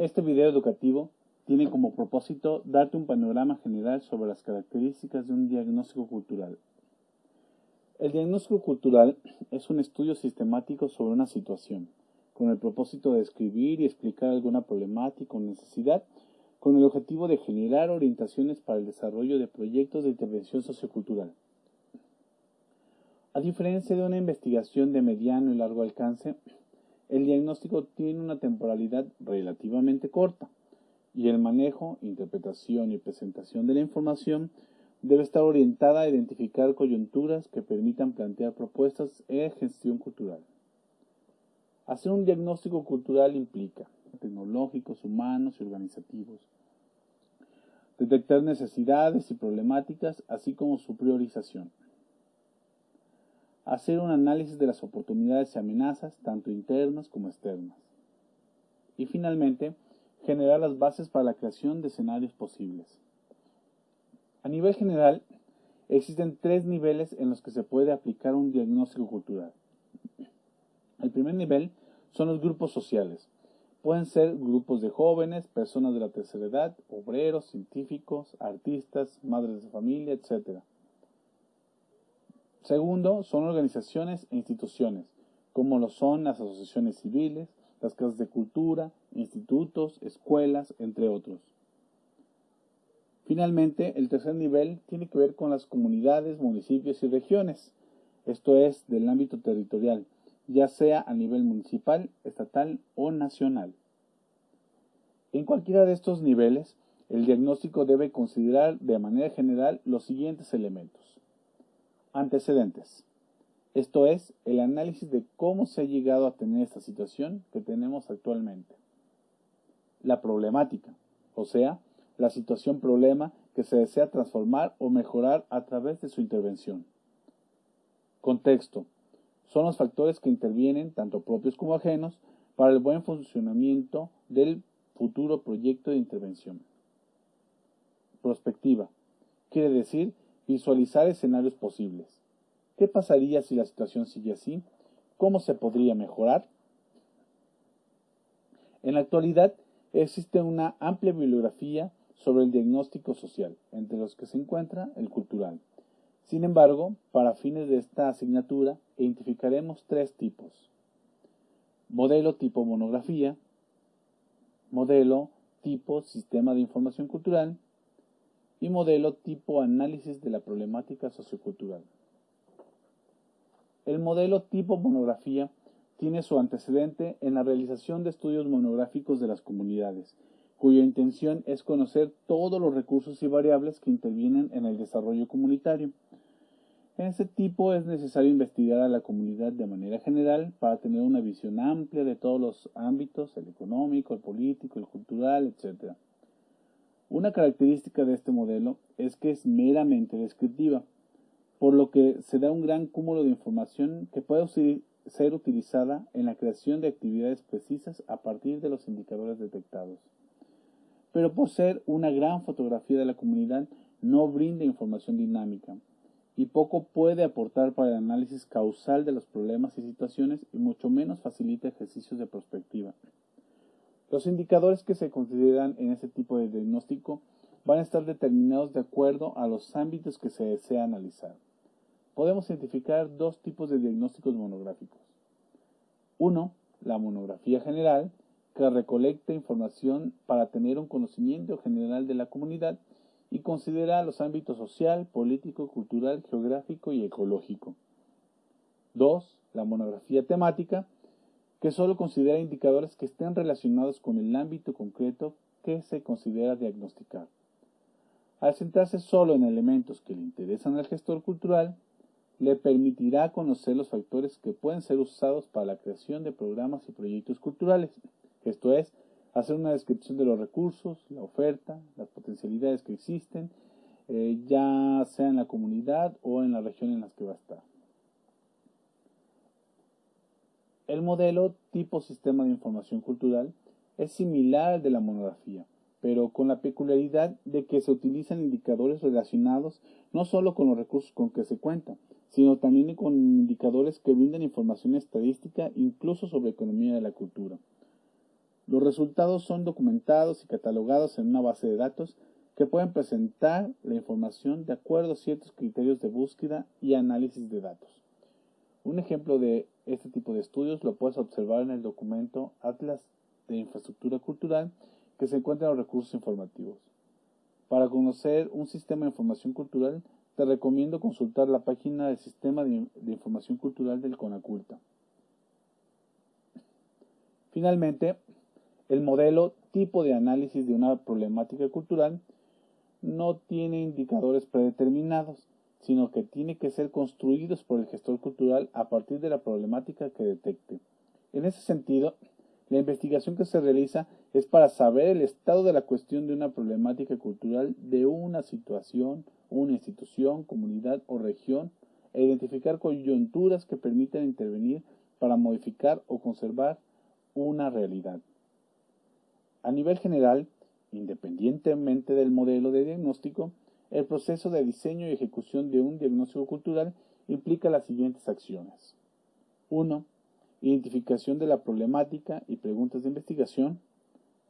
Este video educativo tiene como propósito darte un panorama general sobre las características de un diagnóstico cultural. El diagnóstico cultural es un estudio sistemático sobre una situación, con el propósito de describir y explicar alguna problemática o necesidad, con el objetivo de generar orientaciones para el desarrollo de proyectos de intervención sociocultural. A diferencia de una investigación de mediano y largo alcance, el diagnóstico tiene una temporalidad relativamente corta y el manejo, interpretación y presentación de la información debe estar orientada a identificar coyunturas que permitan plantear propuestas en gestión cultural. Hacer un diagnóstico cultural implica tecnológicos, humanos y organizativos. Detectar necesidades y problemáticas, así como su priorización hacer un análisis de las oportunidades y amenazas, tanto internas como externas. Y finalmente, generar las bases para la creación de escenarios posibles. A nivel general, existen tres niveles en los que se puede aplicar un diagnóstico cultural. El primer nivel son los grupos sociales. Pueden ser grupos de jóvenes, personas de la tercera edad, obreros, científicos, artistas, madres de familia, etc. Segundo, son organizaciones e instituciones, como lo son las asociaciones civiles, las casas de cultura, institutos, escuelas, entre otros. Finalmente, el tercer nivel tiene que ver con las comunidades, municipios y regiones, esto es, del ámbito territorial, ya sea a nivel municipal, estatal o nacional. En cualquiera de estos niveles, el diagnóstico debe considerar de manera general los siguientes elementos. Antecedentes. Esto es, el análisis de cómo se ha llegado a tener esta situación que tenemos actualmente. La problemática, o sea, la situación problema que se desea transformar o mejorar a través de su intervención. Contexto. Son los factores que intervienen, tanto propios como ajenos, para el buen funcionamiento del futuro proyecto de intervención. Prospectiva. Quiere decir Visualizar escenarios posibles. ¿Qué pasaría si la situación sigue así? ¿Cómo se podría mejorar? En la actualidad existe una amplia bibliografía sobre el diagnóstico social, entre los que se encuentra el cultural. Sin embargo, para fines de esta asignatura, identificaremos tres tipos. Modelo tipo monografía, modelo tipo sistema de información cultural y modelo tipo análisis de la problemática sociocultural. El modelo tipo monografía tiene su antecedente en la realización de estudios monográficos de las comunidades, cuya intención es conocer todos los recursos y variables que intervienen en el desarrollo comunitario. En este tipo es necesario investigar a la comunidad de manera general para tener una visión amplia de todos los ámbitos, el económico, el político, el cultural, etc. Una característica de este modelo es que es meramente descriptiva, por lo que se da un gran cúmulo de información que puede ser utilizada en la creación de actividades precisas a partir de los indicadores detectados. Pero por ser una gran fotografía de la comunidad, no brinda información dinámica y poco puede aportar para el análisis causal de los problemas y situaciones y mucho menos facilita ejercicios de perspectiva. Los indicadores que se consideran en este tipo de diagnóstico van a estar determinados de acuerdo a los ámbitos que se desea analizar. Podemos identificar dos tipos de diagnósticos monográficos. Uno, la monografía general, que recolecta información para tener un conocimiento general de la comunidad y considera los ámbitos social, político, cultural, geográfico y ecológico. Dos, la monografía temática, que solo considera indicadores que estén relacionados con el ámbito concreto que se considera diagnosticar. Al centrarse solo en elementos que le interesan al gestor cultural, le permitirá conocer los factores que pueden ser usados para la creación de programas y proyectos culturales, esto es, hacer una descripción de los recursos, la oferta, las potencialidades que existen, eh, ya sea en la comunidad o en la región en la que va a estar. El modelo tipo sistema de información cultural es similar al de la monografía, pero con la peculiaridad de que se utilizan indicadores relacionados no solo con los recursos con que se cuenta, sino también con indicadores que brindan información estadística incluso sobre economía de la cultura. Los resultados son documentados y catalogados en una base de datos que pueden presentar la información de acuerdo a ciertos criterios de búsqueda y análisis de datos. Un ejemplo de este tipo de estudios lo puedes observar en el documento Atlas de Infraestructura Cultural que se encuentra en los recursos informativos. Para conocer un sistema de información cultural, te recomiendo consultar la página del Sistema de, Información Cultural del CONACULTA. Finalmente, el modelo tipo de análisis de una problemática cultural no tiene indicadores predeterminados, sino que tiene que ser construidos por el gestor cultural a partir de la problemática que detecte. En ese sentido, la investigación que se realiza es para saber el estado de la cuestión de una problemática cultural de una situación, una institución, comunidad o región e identificar coyunturas que permitan intervenir para modificar o conservar una realidad. A nivel general, independientemente del modelo de diagnóstico, el proceso de diseño y ejecución de un diagnóstico cultural implica las siguientes acciones. 1 identificación de la problemática y preguntas de investigación.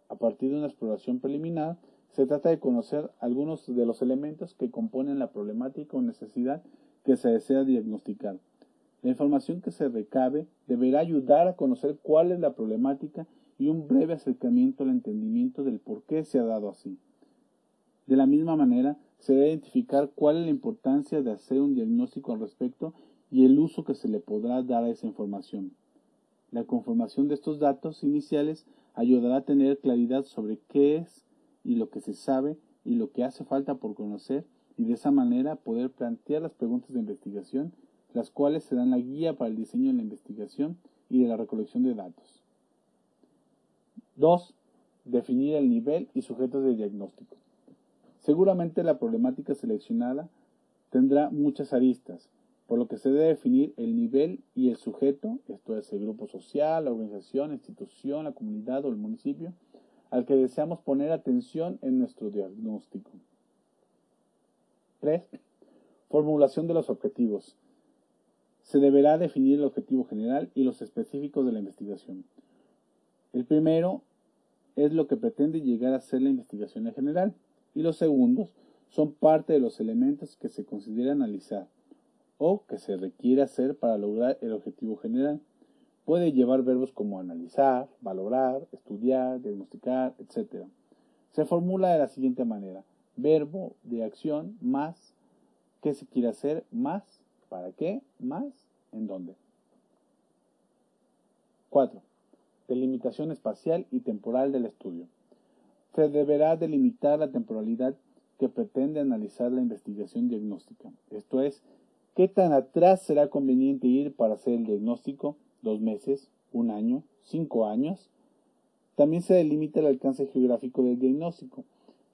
A partir de una exploración preliminar, se trata de conocer algunos de los elementos que componen la problemática o necesidad que se desea diagnosticar. La información que se recabe deberá ayudar a conocer cuál es la problemática y un breve acercamiento al entendimiento del por qué se ha dado así. De la misma manera, se debe identificar cuál es la importancia de hacer un diagnóstico al respecto y el uso que se le podrá dar a esa información. La conformación de estos datos iniciales ayudará a tener claridad sobre qué es y lo que se sabe y lo que hace falta por conocer y de esa manera poder plantear las preguntas de investigación, las cuales serán la guía para el diseño de la investigación y de la recolección de datos. 2. Definir el nivel y sujetos de diagnóstico. Seguramente la problemática seleccionada tendrá muchas aristas, por lo que se debe definir el nivel y el sujeto, esto es el grupo social, la organización, la institución, la comunidad o el municipio, al que deseamos poner atención en nuestro diagnóstico. 3. Formulación de los objetivos. Se deberá definir el objetivo general y los específicos de la investigación. El primero es lo que pretende llegar a ser la investigación en general y los segundos son parte de los elementos que se considera analizar o que se requiere hacer para lograr el objetivo general. Puede llevar verbos como analizar, valorar, estudiar, diagnosticar, etc. Se formula de la siguiente manera. Verbo de acción más qué se quiere hacer más para qué más en dónde. 4. Delimitación espacial y temporal del estudio. Se deberá delimitar la temporalidad que pretende analizar la investigación diagnóstica, esto es, ¿Qué tan atrás será conveniente ir para hacer el diagnóstico? ¿Dos meses? ¿Un año? ¿Cinco años? También se delimita el alcance geográfico del diagnóstico.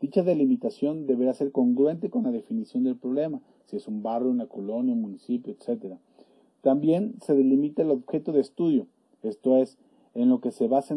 Dicha delimitación deberá ser congruente con la definición del problema, si es un barrio, una colonia, un municipio, etc. También se delimita el objeto de estudio, esto es, en lo que se basa